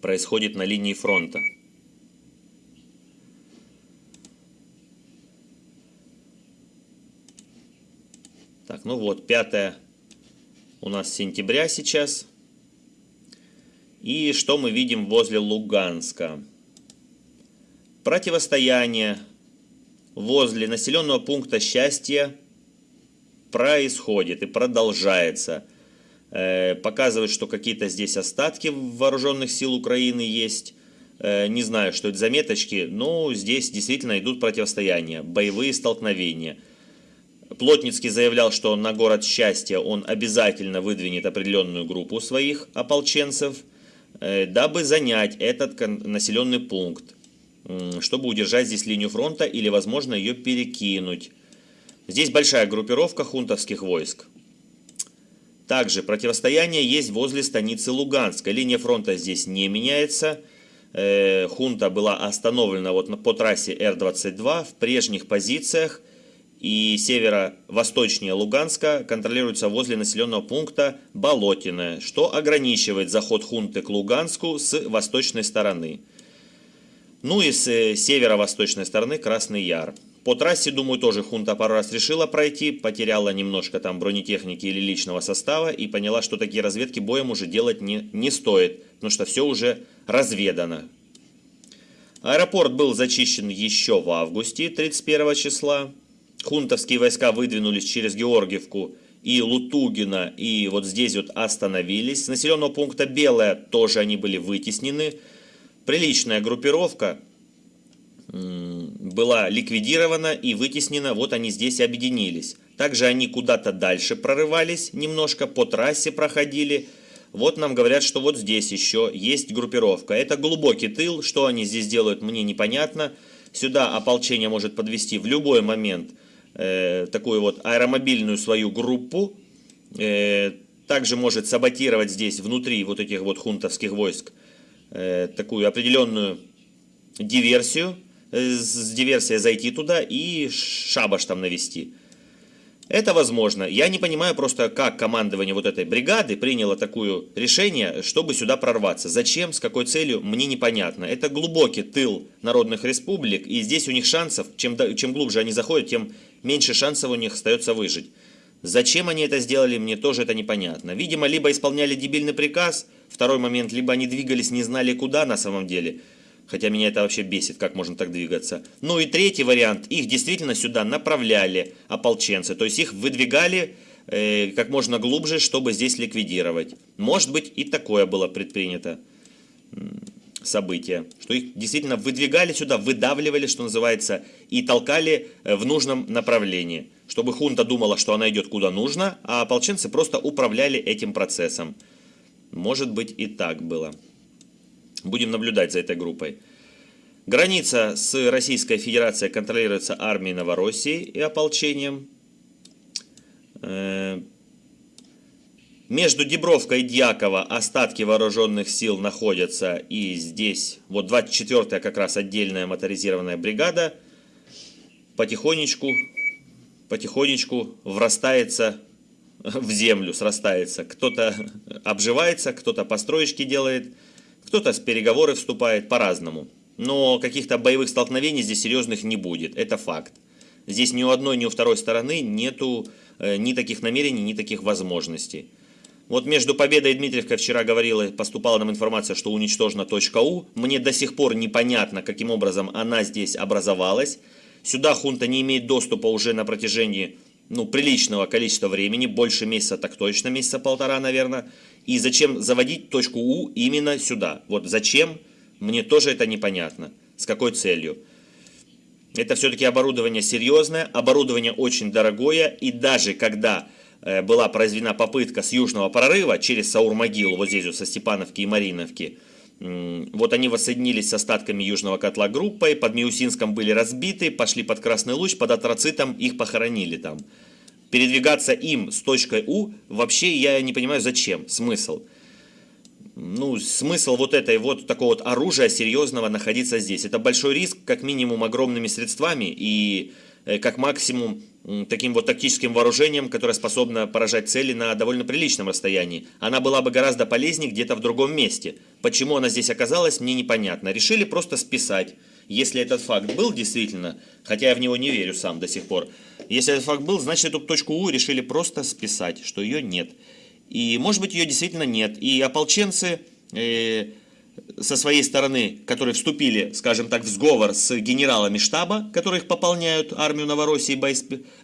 происходит на линии фронта. Так, ну вот, 5 у нас сентября сейчас. И что мы видим возле Луганска? Противостояние возле населенного пункта счастья происходит и продолжается. Э, показывает, что какие-то здесь остатки вооруженных сил Украины есть. Э, не знаю, что это заметочки, но здесь действительно идут противостояния, боевые столкновения. Плотницкий заявлял, что на город счастья он обязательно выдвинет определенную группу своих ополченцев, э, дабы занять этот населенный пункт, чтобы удержать здесь линию фронта или, возможно, ее перекинуть. Здесь большая группировка хунтовских войск. Также противостояние есть возле станицы Луганска. Линия фронта здесь не меняется. Э, хунта была остановлена вот по трассе Р-22 в прежних позициях. И северо-восточнее Луганска контролируется возле населенного пункта Болотиное, что ограничивает заход хунты к Луганску с восточной стороны. Ну и с э, северо-восточной стороны Красный Яр. По трассе, думаю, тоже хунта пару раз решила пройти, потеряла немножко там бронетехники или личного состава и поняла, что такие разведки боем уже делать не, не стоит, потому что все уже разведано. Аэропорт был зачищен еще в августе 31 числа. Хунтовские войска выдвинулись через Георгиевку и Лутугина, и вот здесь вот остановились. С населенного пункта Белая тоже они были вытеснены. Приличная группировка, была ликвидирована и вытеснена, вот они здесь объединились. Также они куда-то дальше прорывались, немножко по трассе проходили. Вот нам говорят, что вот здесь еще есть группировка. Это глубокий тыл, что они здесь делают, мне непонятно. Сюда ополчение может подвести в любой момент э, такую вот аэромобильную свою группу. Э, также может саботировать здесь внутри вот этих вот хунтовских войск э, такую определенную диверсию с диверсией зайти туда и шабаш там навести. Это возможно. Я не понимаю просто, как командование вот этой бригады приняло такое решение, чтобы сюда прорваться. Зачем, с какой целью, мне непонятно. Это глубокий тыл народных республик, и здесь у них шансов, чем, чем глубже они заходят, тем меньше шансов у них остается выжить. Зачем они это сделали, мне тоже это непонятно. Видимо, либо исполняли дебильный приказ, второй момент, либо они двигались, не знали куда на самом деле – Хотя меня это вообще бесит, как можно так двигаться. Ну и третий вариант. Их действительно сюда направляли ополченцы. То есть их выдвигали э, как можно глубже, чтобы здесь ликвидировать. Может быть и такое было предпринято событие. Что их действительно выдвигали сюда, выдавливали, что называется, и толкали э, в нужном направлении. Чтобы хунта думала, что она идет куда нужно, а ополченцы просто управляли этим процессом. Может быть и так было. Будем наблюдать за этой группой. Граница с Российской Федерацией контролируется армией Новороссии и ополчением. Э, между Дебровкой и Дьяково остатки вооруженных сил находятся. И здесь, вот 24-я как раз отдельная моторизированная бригада потихонечку, потихонечку врастается в землю, срастается. Кто-то обживается, кто-то построечки делает – кто-то с переговоры вступает по-разному. Но каких-то боевых столкновений здесь серьезных не будет, это факт. Здесь ни у одной, ни у второй стороны нету э, ни таких намерений, ни таких возможностей. Вот между Победой и Дмитриевкой вчера говорила, поступала нам информация, что уничтожена точка У. Мне до сих пор непонятно, каким образом она здесь образовалась. Сюда хунта не имеет доступа уже на протяжении ну, приличного количества времени, больше месяца так точно, месяца полтора, наверное. И зачем заводить точку У именно сюда? Вот зачем, мне тоже это непонятно. С какой целью? Это все-таки оборудование серьезное, оборудование очень дорогое, и даже когда э, была произведена попытка с южного прорыва через Саур-могилу, вот здесь вот со Степановки и Мариновки, вот они воссоединились с остатками южного котла группой, под Миусинском были разбиты, пошли под Красный Луч, под Атроцитом их похоронили там передвигаться им с точкой У, вообще я не понимаю зачем, смысл. Ну, смысл вот этой вот такого вот оружия серьезного находиться здесь. Это большой риск, как минимум огромными средствами и э, как максимум таким вот тактическим вооружением, которое способно поражать цели на довольно приличном расстоянии. Она была бы гораздо полезнее где-то в другом месте. Почему она здесь оказалась, мне непонятно. Решили просто списать. Если этот факт был действительно, хотя я в него не верю сам до сих пор, если этот факт был, значит эту точку У решили просто списать, что ее нет. И может быть ее действительно нет. И ополченцы э, со своей стороны, которые вступили, скажем так, в сговор с генералами штаба, которые их пополняют армию Новороссии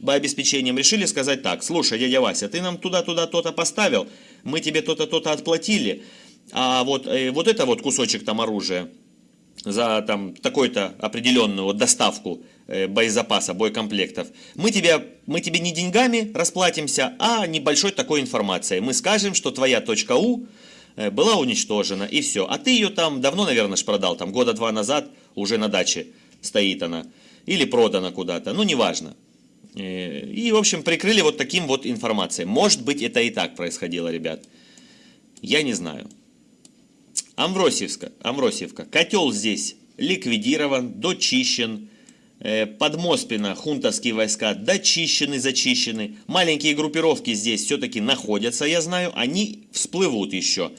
боеобеспечением, решили сказать так, слушай, дядя Вася, ты нам туда-туда то-то поставил, мы тебе то-то то-то отплатили, а вот, э, вот это вот кусочек там оружия, за там такой-то определенную вот доставку э, боезапаса, боекомплектов, мы тебе, мы тебе не деньгами расплатимся, а небольшой такой информацией. Мы скажем, что твоя точка У э, была уничтожена, и все. А ты ее там давно, наверное, ж продал, там года два назад уже на даче стоит она. Или продана куда-то, ну неважно. И, в общем, прикрыли вот таким вот информацией. Может быть, это и так происходило, ребят. Я не знаю. Амвросиевка, Амвросиевка. Котел здесь ликвидирован, дочищен. Э, Подмоспина, хунтовские войска дочищены, зачищены. Маленькие группировки здесь все-таки находятся, я знаю. Они всплывут еще.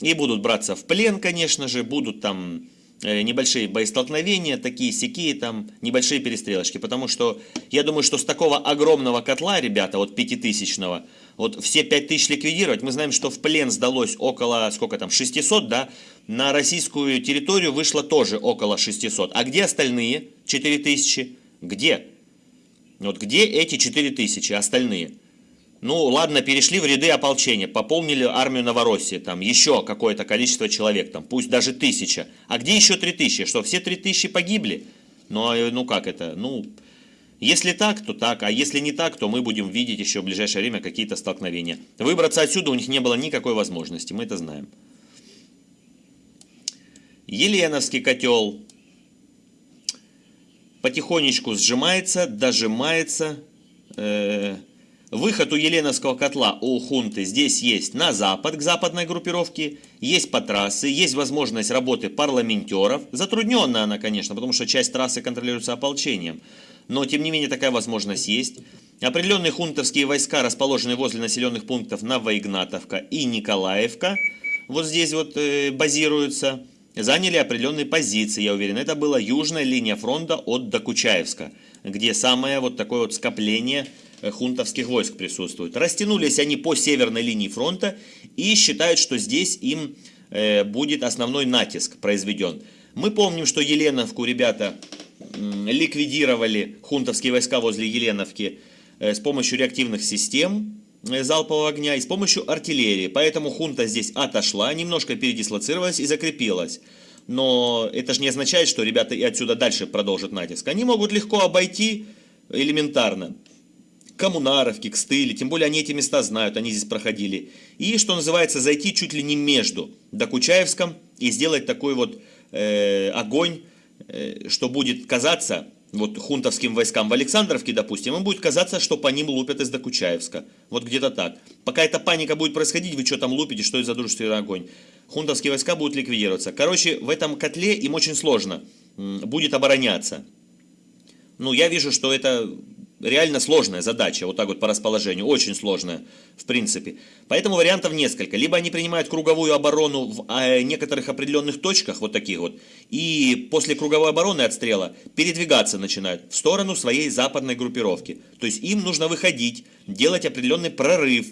И будут браться в плен, конечно же. Будут там э, небольшие боестолкновения, такие сякие там, небольшие перестрелочки. Потому что я думаю, что с такого огромного котла, ребята, вот пятитысячного, вот все 5000 ликвидировать, мы знаем, что в плен сдалось около, сколько там, 600, да, на российскую территорию вышло тоже около 600. А где остальные 4000? Где? Вот где эти 4000 остальные? Ну, ладно, перешли в ряды ополчения, пополнили армию Новороссии, там еще какое-то количество человек, там, пусть даже тысяча. А где еще 3000? Что, все 3000 погибли? Ну, а, ну как это? Ну, если так, то так, а если не так, то мы будем видеть еще в ближайшее время какие-то столкновения. Выбраться отсюда у них не было никакой возможности, мы это знаем. Еленовский котел потихонечку сжимается, дожимается. Э, выход у Еленовского котла у хунты здесь есть на запад, к западной группировке, есть по трассе, есть возможность работы парламентеров. Затрудненная она, конечно, потому что часть трассы контролируется ополчением но тем не менее такая возможность есть. Определенные хунтовские войска расположены возле населенных пунктов Новоигнатовка и Николаевка, вот здесь вот э, базируются, заняли определенные позиции, я уверен. Это была южная линия фронта от Докучаевска, где самое вот такое вот скопление э, хунтовских войск присутствует. Растянулись они по северной линии фронта и считают, что здесь им э, будет основной натиск произведен. Мы помним, что Еленовку, ребята, ликвидировали хунтовские войска возле Еленовки э, с помощью реактивных систем э, залпового огня и с помощью артиллерии. Поэтому хунта здесь отошла, немножко передислоцировалась и закрепилась. Но это же не означает, что ребята и отсюда дальше продолжат натиск. Они могут легко обойти элементарно. Коммунаровки, Кстыли, тем более они эти места знают, они здесь проходили. И, что называется, зайти чуть ли не между Докучаевском и сделать такой вот э, огонь что будет казаться, вот хунтовским войскам в Александровке, допустим, им будет казаться, что по ним лупят из Докучаевска. Вот где-то так. Пока эта паника будет происходить, вы что там лупите, что это за дружественный огонь. Хунтовские войска будут ликвидироваться. Короче, в этом котле им очень сложно будет обороняться. Ну, я вижу, что это реально сложная задача, вот так вот по расположению, очень сложная, в принципе. Поэтому вариантов несколько. Либо они принимают круговую оборону в а, некоторых определенных точках, вот таких вот, и после круговой обороны отстрела передвигаться начинают в сторону своей западной группировки. То есть им нужно выходить, делать определенный прорыв,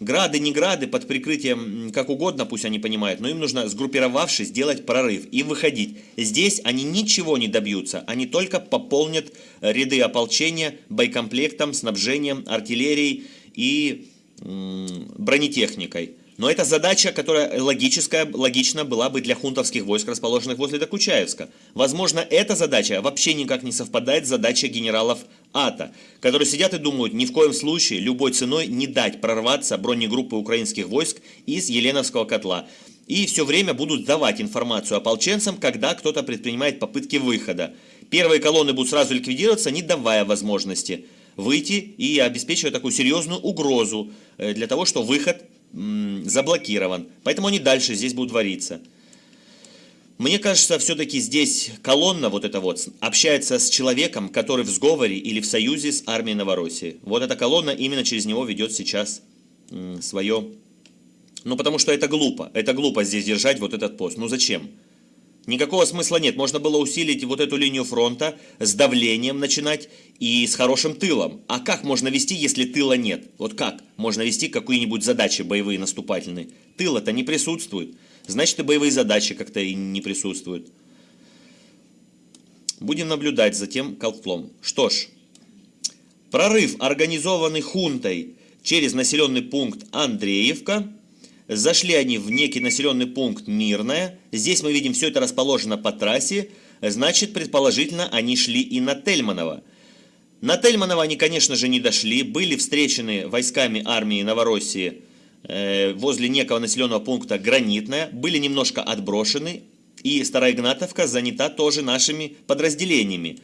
Грады, не грады, под прикрытием, как угодно, пусть они понимают, но им нужно, сгруппировавшись, сделать прорыв и выходить. Здесь они ничего не добьются, они только пополнят ряды ополчения боекомплектом, снабжением, артиллерией и бронетехникой. Но это задача, которая логическая, логично была бы для хунтовских войск, расположенных возле Докучаевска. Возможно, эта задача вообще никак не совпадает с задачей генералов АТА, которые сидят и думают, ни в коем случае, любой ценой не дать прорваться бронегруппы украинских войск из Еленовского котла. И все время будут давать информацию ополченцам, когда кто-то предпринимает попытки выхода. Первые колонны будут сразу ликвидироваться, не давая возможности выйти и обеспечивая такую серьезную угрозу э, для того, что выход заблокирован. Поэтому они дальше здесь будут вариться. Мне кажется, все-таки здесь колонна вот эта вот общается с человеком, который в сговоре или в союзе с армией Новороссии. Вот эта колонна именно через него ведет сейчас свое Ну, потому что это глупо. Это глупо здесь держать вот этот пост. Ну, зачем? Никакого смысла нет. Можно было усилить вот эту линию фронта с давлением начинать и с хорошим тылом. А как можно вести, если тыла нет? Вот как можно вести какие-нибудь задачи боевые наступательные? Тыла-то не присутствует. Значит, и боевые задачи как-то и не присутствуют. Будем наблюдать за тем колклом. Что ж, прорыв, организованный хунтой через населенный пункт Андреевка. Зашли они в некий населенный пункт Мирное. Здесь мы видим, все это расположено по трассе. Значит, предположительно, они шли и на Тельманово. На Тельманово они, конечно же, не дошли. Были встречены войсками армии Новороссии э, возле некого населенного пункта Гранитное. Были немножко отброшены и Староигнатовка занята тоже нашими подразделениями.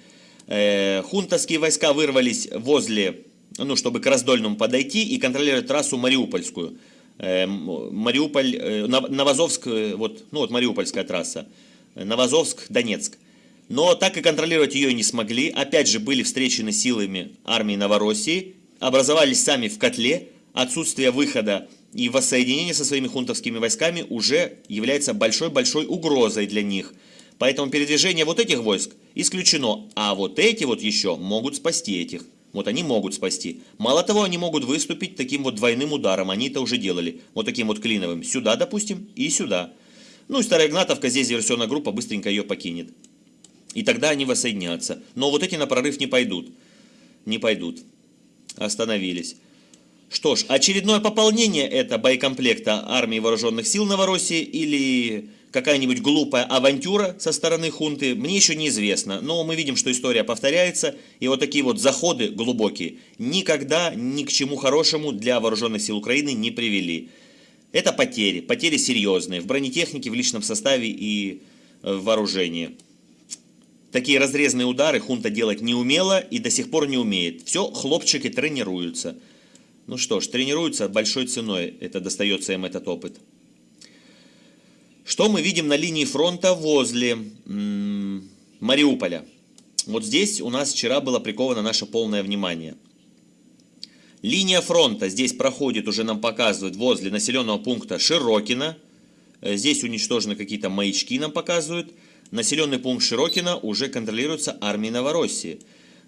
Э, хунтовские войска вырвались возле, ну, чтобы к Раздольному подойти и контролировать трассу Мариупольскую. Э, Мариуполь, э, Новозовск, вот, ну вот Мариупольская трасса, Новозовск, Донецк. Но так и контролировать ее не смогли. Опять же, были встречены силами армии Новороссии, образовались сами в котле, отсутствие выхода и воссоединение со своими хунтовскими войсками уже является большой-большой угрозой для них. Поэтому передвижение вот этих войск исключено, а вот эти вот еще могут спасти этих. Вот они могут спасти. Мало того, они могут выступить таким вот двойным ударом, они это уже делали. Вот таким вот клиновым. Сюда, допустим, и сюда. Ну и Старая Игнатовка, здесь диверсионная группа быстренько ее покинет. И тогда они воссоединятся. Но вот эти на прорыв не пойдут. Не пойдут. Остановились. Что ж, очередное пополнение это боекомплекта армии вооруженных сил Новороссии или какая-нибудь глупая авантюра со стороны хунты, мне еще неизвестно. Но мы видим, что история повторяется, и вот такие вот заходы глубокие никогда ни к чему хорошему для вооруженных сил Украины не привели. Это потери, потери серьезные в бронетехнике, в личном составе и э, в вооружении. Такие разрезные удары хунта делать не умела и до сих пор не умеет. Все, хлопчики тренируются. Ну что ж, тренируются большой ценой, это достается им этот опыт. Что мы видим на линии фронта возле Мариуполя? Вот здесь у нас вчера было приковано наше полное внимание. Линия фронта здесь проходит, уже нам показывают, возле населенного пункта Широкина. Э, здесь уничтожены какие-то маячки, нам показывают. Населенный пункт Широкина уже контролируется армией Новороссии.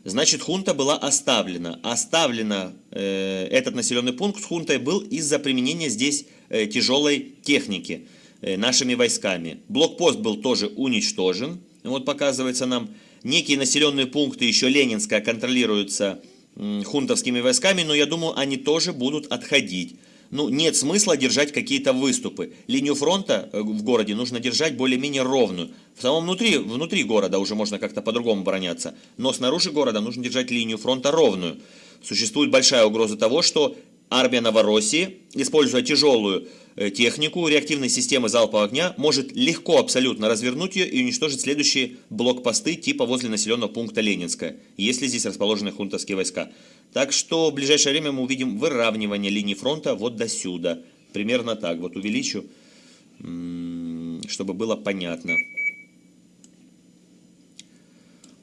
Значит, хунта была оставлена. Оставлена э, этот населенный пункт с хунтой был из-за применения здесь э, тяжелой техники нашими войсками. Блокпост был тоже уничтожен. Вот показывается нам, некие населенные пункты еще Ленинская контролируются э, хунтовскими войсками, но я думаю, они тоже будут отходить ну, нет смысла держать какие-то выступы. Линию фронта э, в городе нужно держать более-менее ровную. В самом внутри, внутри города уже можно как-то по-другому обороняться, но снаружи города нужно держать линию фронта ровную. Существует большая угроза того, что армия Новороссии, используя тяжелую э, технику реактивной системы залпового огня, может легко абсолютно развернуть ее и уничтожить следующие блокпосты типа возле населенного пункта Ленинская, если здесь расположены хунтовские войска. Так что в ближайшее время мы увидим выравнивание линии фронта вот до сюда. Примерно так. Вот увеличу, чтобы было понятно.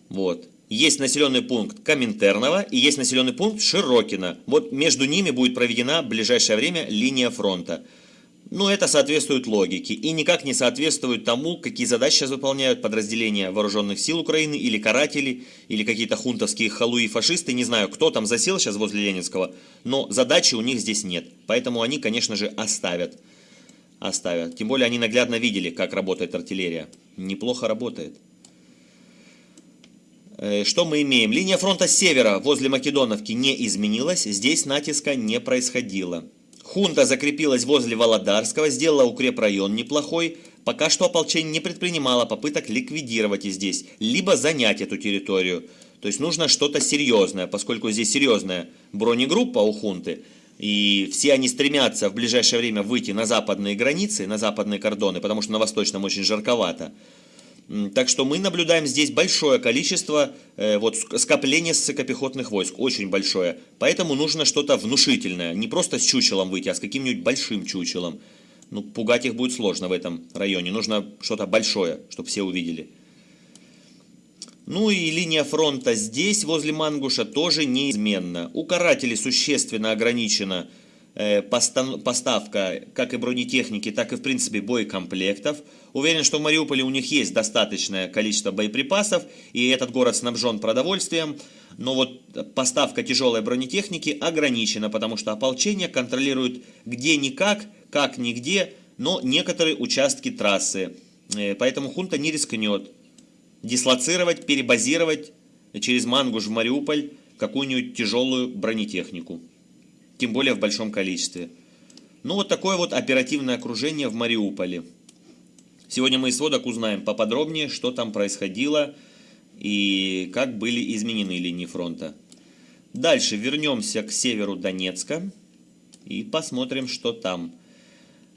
Вот. Есть населенный пункт Коминтерного и есть населенный пункт Широкина. Вот между ними будет проведена в ближайшее время линия фронта. Ну, это соответствует логике и никак не соответствует тому, какие задачи сейчас выполняют подразделения вооруженных сил Украины или каратели, или какие-то хунтовские халуи фашисты. Не знаю, кто там засел сейчас возле Ленинского, но задачи у них здесь нет. Поэтому они, конечно же, оставят. Оставят. Тем более они наглядно видели, как работает артиллерия. Неплохо работает. Э, что мы имеем? Линия фронта севера возле Македоновки не изменилась. Здесь натиска не происходило. Хунта закрепилась возле Володарского, сделала укрепрайон неплохой. Пока что ополчение не предпринимало попыток ликвидировать и здесь, либо занять эту территорию. То есть нужно что-то серьезное, поскольку здесь серьезная бронегруппа у хунты, и все они стремятся в ближайшее время выйти на западные границы, на западные кордоны, потому что на восточном очень жарковато. Так что мы наблюдаем здесь большое количество э, вот, скопления ссыкопехотных войск, очень большое. Поэтому нужно что-то внушительное, не просто с чучелом выйти, а с каким-нибудь большим чучелом. Ну, пугать их будет сложно в этом районе, нужно что-то большое, чтобы все увидели. Ну и линия фронта здесь, возле Мангуша, тоже неизменна. У карателей существенно ограничена э, поставка как и бронетехники, так и в принципе боекомплектов. Уверен, что в Мариуполе у них есть достаточное количество боеприпасов, и этот город снабжен продовольствием. Но вот поставка тяжелой бронетехники ограничена, потому что ополчение контролирует где-никак, как-нигде, но некоторые участки трассы. Э, поэтому хунта не рискнет дислоцировать, перебазировать через Мангуш в Мариуполь какую-нибудь тяжелую бронетехнику. Тем более в большом количестве. Ну вот такое вот оперативное окружение в Мариуполе. Сегодня мы из сводок узнаем поподробнее, что там происходило и как были изменены линии фронта. Дальше вернемся к северу Донецка и посмотрим, что там.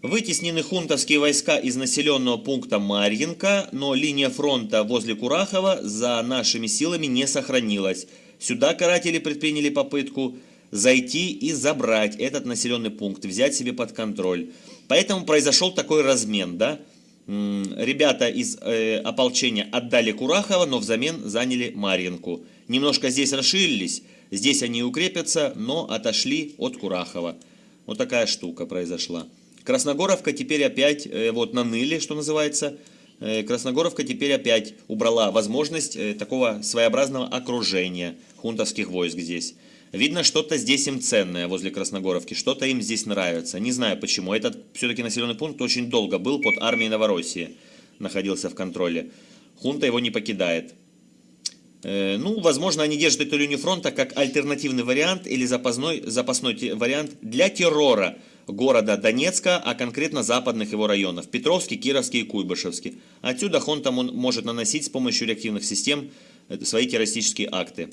Вытеснены хунтовские войска из населенного пункта Марьинка, но линия фронта возле Курахова за нашими силами не сохранилась. Сюда каратели предприняли попытку зайти и забрать этот населенный пункт, взять себе под контроль. Поэтому произошел такой размен, да? Ребята из э, ополчения отдали Курахова, но взамен заняли Марьинку. Немножко здесь расширились, здесь они укрепятся, но отошли от Курахова. Вот такая штука произошла. Красногоровка теперь опять э, вот наныли, что называется. Э, Красногоровка теперь опять убрала возможность э, такого своеобразного окружения хунтовских войск здесь. Видно, что-то здесь им ценное возле Красногоровки, что-то им здесь нравится. Не знаю почему. Этот все-таки населенный пункт очень долго был под армией Новороссии, находился в контроле. Хунта его не покидает. Ну, возможно, они держат эту линию фронта как альтернативный вариант или запасной, запасной вариант для террора города Донецка, а конкретно западных его районов – Петровский, Кировский и Куйбышевский. Отсюда он может наносить с помощью реактивных систем э, свои террористические акты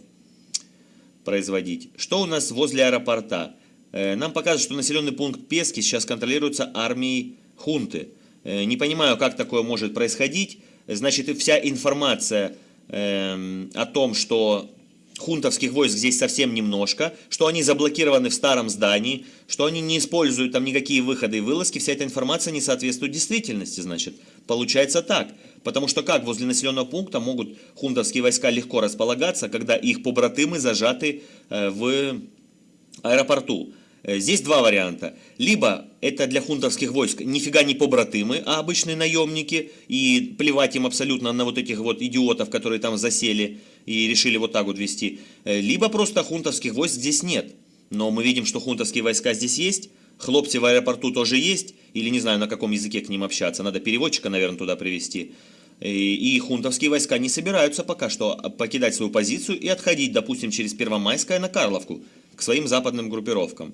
производить. Что у нас возле аэропорта? Э, нам показывают, что населенный пункт Пески сейчас контролируется армией хунты. Э, не понимаю, как такое может происходить. Значит, вся информация эм, о том, что хунтовских войск здесь совсем немножко, что они заблокированы в старом здании, что они не используют там никакие выходы и вылазки, вся эта информация не соответствует действительности, значит. Получается так. Потому что как возле населенного пункта могут хунтовские войска легко располагаться, когда их побратымы зажаты э, в аэропорту? Э, здесь два варианта. Либо это для хунтовских войск нифига не побратымы, а обычные наемники, и плевать им абсолютно на вот этих вот идиотов, которые там засели и решили вот так вот вести. Э, либо просто хунтовских войск здесь нет. Но мы видим, что хунтовские войска здесь есть, хлопцы в аэропорту тоже есть, или не знаю, на каком языке к ним общаться, надо переводчика, наверное, туда привести. И, и хунтовские войска не собираются пока что покидать свою позицию и отходить, допустим, через Первомайское на Карловку, к своим западным группировкам.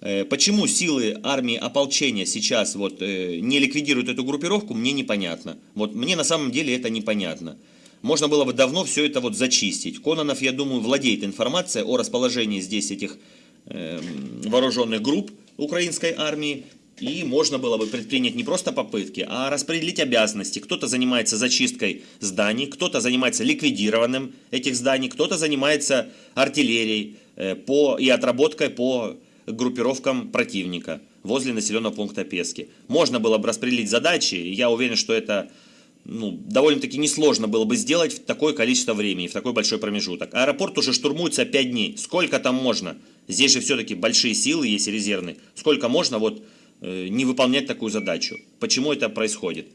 Э, почему силы армии ополчения сейчас вот э, не ликвидируют эту группировку, мне непонятно. Вот мне на самом деле это непонятно. Можно было бы давно все это вот зачистить. Кононов, я думаю, владеет информацией о расположении здесь этих э, вооруженных групп украинской армии. И можно было бы предпринять не просто попытки, а распределить обязанности. Кто-то занимается зачисткой зданий, кто-то занимается ликвидированием этих зданий, кто-то занимается артиллерией э, по, и отработкой по группировкам противника возле населенного пункта Пески. Можно было бы распределить задачи, я уверен, что это ну, довольно-таки несложно было бы сделать в такое количество времени, в такой большой промежуток. Аэропорт уже штурмуется 5 дней. Сколько там можно? Здесь же все-таки большие силы есть резервные. Сколько можно вот э, не выполнять такую задачу? Почему это происходит?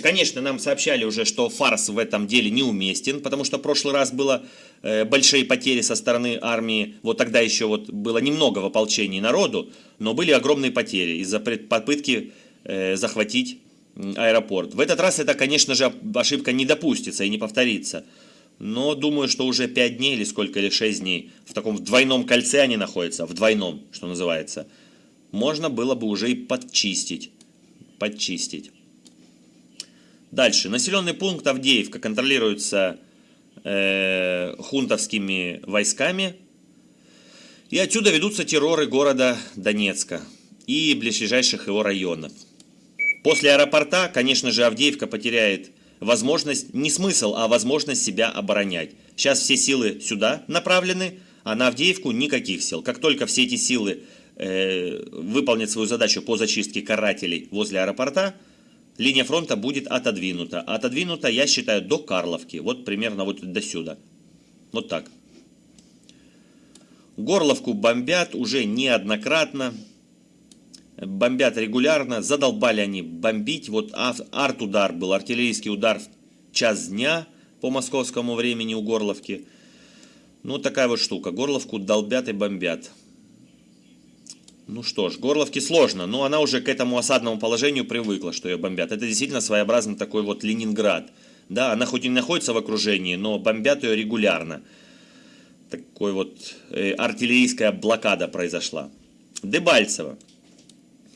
Конечно, нам сообщали уже, что фарс в этом деле неуместен, потому что в прошлый раз было э, большие потери со стороны армии, вот тогда еще вот было немного в ополчении народу, но были огромные потери из-за попытки э, захватить аэропорт. В этот раз это, конечно же, ошибка не допустится и не повторится. Но думаю, что уже 5 дней или сколько, или 6 дней, в таком двойном кольце они находятся, в двойном, что называется, можно было бы уже и подчистить. Подчистить. Дальше. Населенный пункт Авдеевка контролируется э, хунтовскими войсками. И отсюда ведутся терроры города Донецка и ближайших его районов. После аэропорта, конечно же, Авдеевка потеряет возможность, не смысл, а возможность себя оборонять. Сейчас все силы сюда направлены, а на Авдеевку никаких сил. Как только все эти силы э, выполнят свою задачу по зачистке карателей возле аэропорта, линия фронта будет отодвинута. Отодвинута, я считаю, до Карловки. Вот примерно вот до сюда. Вот так. Горловку бомбят уже неоднократно. Бомбят регулярно. Задолбали они бомбить. Вот арт-удар был, артиллерийский удар в час дня по московскому времени у Горловки. Ну, такая вот штука. Горловку долбят и бомбят. Ну что ж, Горловке сложно, но она уже к этому осадному положению привыкла, что ее бомбят. Это действительно своеобразный такой вот Ленинград. Да, она хоть и находится в окружении, но бомбят ее регулярно. Такой вот э, артиллерийская блокада произошла. Дебальцево.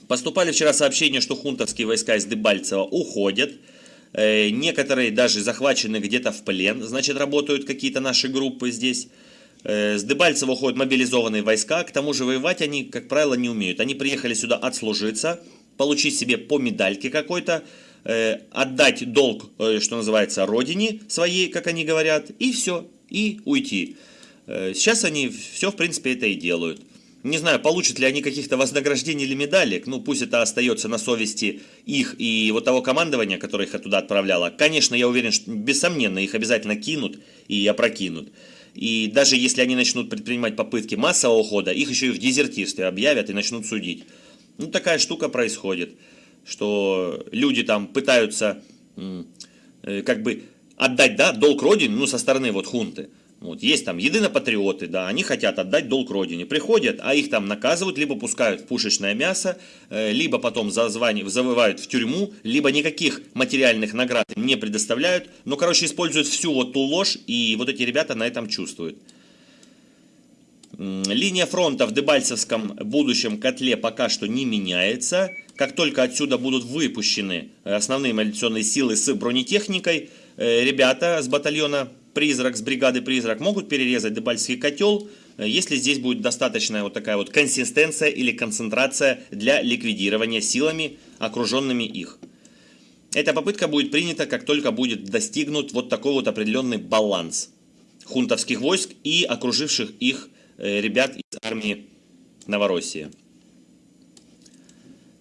Поступали вчера сообщения, что хунтовские войска из Дебальцева уходят. Э, некоторые даже захвачены где-то в плен. Значит, работают какие-то наши группы здесь. Э, с Дебальцева уходят мобилизованные войска. К тому же воевать они, как правило, не умеют. Они приехали сюда отслужиться, получить себе по медальке какой-то, Э, отдать долг, что называется, родине своей, как они говорят, и все, и уйти. Сейчас они все, в принципе, это и делают. Не знаю, получат ли они каких-то вознаграждений или медалек, ну пусть это остается на совести их и вот того командования, которое их оттуда отправляло. Конечно, я уверен, что бессомненно их обязательно кинут и опрокинут. И даже если они начнут предпринимать попытки массового ухода, их еще и в дезертирстве объявят и начнут судить. Ну такая штука происходит что люди там пытаются э, как бы отдать да, долг родине, ну, со стороны вот хунты. Вот, есть там единопатриоты, да, они хотят отдать долг родине. Приходят, а их там наказывают, либо пускают в пушечное мясо, э, либо потом зазвани, завывают в тюрьму, либо никаких материальных наград им не предоставляют. Ну, короче, используют всю вот ту ложь, и вот эти ребята на этом чувствуют. Линия фронта в Дебальцевском будущем котле пока что не меняется. Как только отсюда будут выпущены э, основные мобилизационные силы с бронетехникой, э, ребята с батальона «Призрак», с бригады «Призрак» могут перерезать Дебальский котел, э, если здесь будет достаточная вот такая вот консистенция или концентрация для ликвидирования силами, окруженными их. Эта попытка будет принята, как только будет достигнут вот такой вот определенный баланс хунтовских войск и окруживших их ребят из армии Новороссии.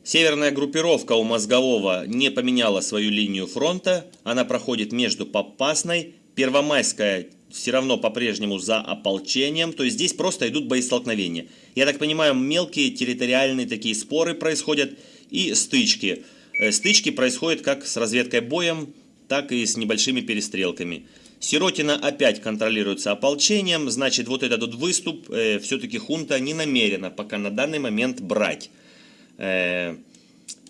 Северная группировка у Мозгового не поменяла свою линию фронта. Она проходит между Попасной. Первомайская все равно по-прежнему за ополчением. То есть здесь просто идут боестолкновения. Я так понимаю, мелкие территориальные такие споры происходят и стычки. Э, стычки происходят как с разведкой боем, так и с небольшими перестрелками. Сиротина опять контролируется ополчением, значит вот этот вот выступ э, все-таки хунта не намерена пока на данный момент брать. Э,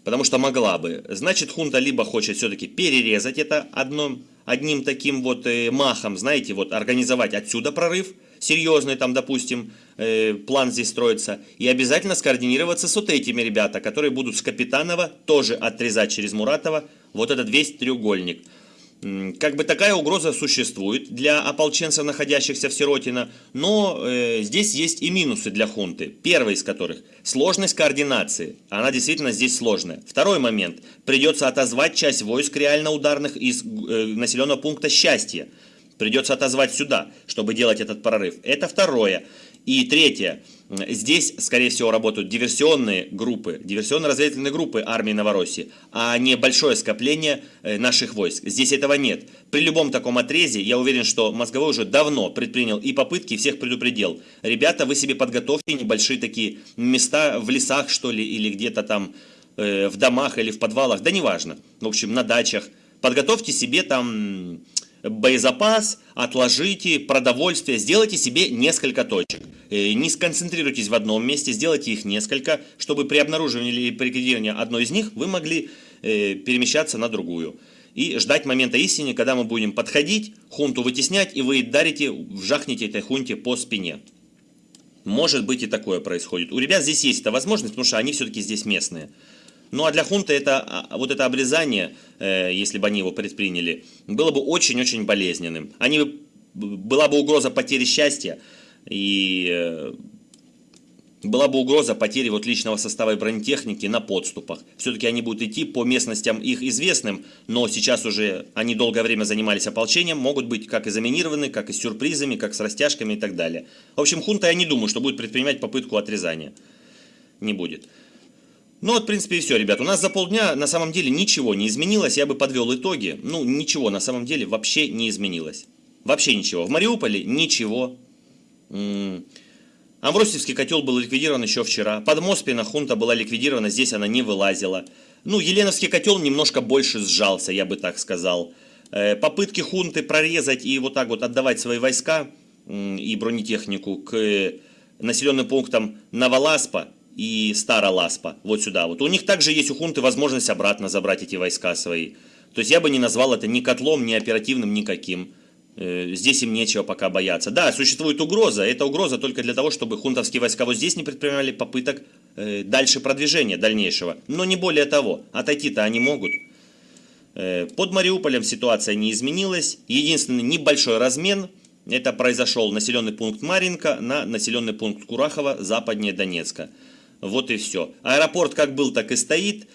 потому что могла бы. Значит, хунта либо хочет все-таки перерезать это одном, одним таким вот э, махом, знаете, вот организовать отсюда прорыв, серьезный там, допустим, э, план здесь строится, и обязательно скоординироваться с вот этими ребята, которые будут с Капитанова тоже отрезать через Муратова вот этот весь треугольник. Как бы такая угроза существует для ополченцев, находящихся в Сиротино, но э, здесь есть и минусы для хунты. Первый из которых – сложность координации. Она действительно здесь сложная. Второй момент – придется отозвать часть войск реально ударных из э, населенного пункта «Счастье». Придется отозвать сюда, чтобы делать этот прорыв. Это второе. И третье. Здесь, скорее всего, работают диверсионные группы, диверсионно-разведывательные группы армии Новороссии, а не большое скопление э, наших войск. Здесь этого нет. При любом таком отрезе, я уверен, что Мозговой уже давно предпринял и попытки, всех предупредил. Ребята, вы себе подготовьте небольшие такие места в лесах, что ли, или где-то там э, в домах или в подвалах, да неважно. В общем, на дачах. Подготовьте себе там боезапас, отложите продовольствие, сделайте себе несколько точек. Э, не сконцентрируйтесь в одном месте, сделайте их несколько, чтобы при обнаруживании или ликвидировании одной из них вы могли э, перемещаться на другую. И ждать момента истины, когда мы будем подходить, хунту вытеснять, и вы дарите, вжахнете этой хунте по спине. Может быть и такое происходит. У ребят здесь есть эта возможность, потому что они все-таки здесь местные. Ну а для хунта это, а, вот это обрезание, э, если бы они его предприняли, было бы очень-очень болезненным. Они, была бы угроза потери счастья и э, была бы угроза потери вот личного состава и бронетехники на подступах. Все-таки они будут идти по местностям их известным, но сейчас уже они долгое время занимались ополчением, могут быть как и заминированы, как и с сюрпризами, как с растяжками и так далее. В общем, хунта я не думаю, что будет предпринимать попытку отрезания. Не будет. Ну вот, в принципе, и все, ребят. У нас за полдня на самом деле ничего не изменилось. Я бы подвел итоги. Ну, ничего на самом деле вообще не изменилось. Вообще ничего. В Мариуполе ничего. Амвросиевский котел был ликвидирован еще вчера. Подмоспина хунта была ликвидирована, здесь она не вылазила. Ну, Еленовский котел немножко больше сжался, я бы так сказал. Э, попытки хунты прорезать и вот так вот отдавать свои войска и бронетехнику к населенным пунктам Новоласпа и Староласпа, вот сюда вот. У них также есть у хунты возможность обратно забрать эти войска свои. То есть я бы не назвал это ни котлом, ни оперативным, никаким. Э, здесь им нечего пока бояться. Да, существует угроза. Это угроза только для того, чтобы хунтовские войска вот здесь не предпринимали попыток э, дальше продвижения дальнейшего. Но не более того. Отойти-то они могут. Э, под Мариуполем ситуация не изменилась. Единственный небольшой размен. Это произошел населенный пункт Маринка на населенный пункт Курахова западнее Донецка. Вот и все. Аэропорт как был, так и стоит.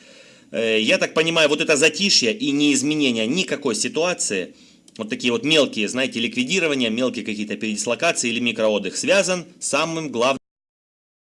Я так понимаю, вот это затишье и неизменение никакой ситуации – вот такие вот мелкие, знаете, ликвидирования, мелкие какие-то передислокации или микроотдых связан с самым главным